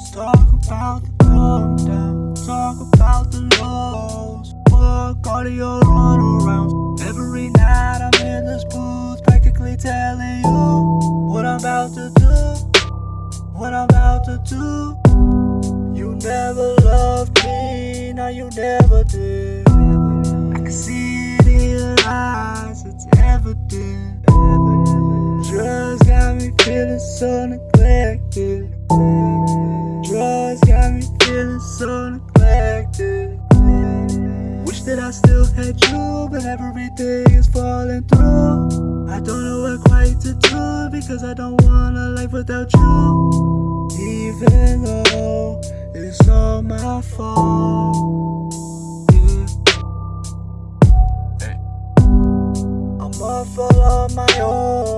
Let's talk about the down, talk about the lows. Fuck all of your runarounds. Every night I'm in this booth, practically telling you what I'm about to do, what I'm about to do. You never loved me, now you never did. I can see it in your eyes, it's evident. Drugs got me feeling so neglected. So neglected. Wish that I still had you, but everything is falling through. I don't know what quite to do because I don't want a life without you. Even though it's all my fault. I'm all on my own,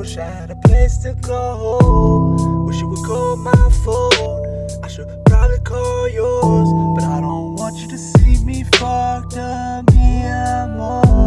Wish I had a place to go. Wish you would call my phone. I should probably call yours, but I don't want you to see me fucked up. Me, and more.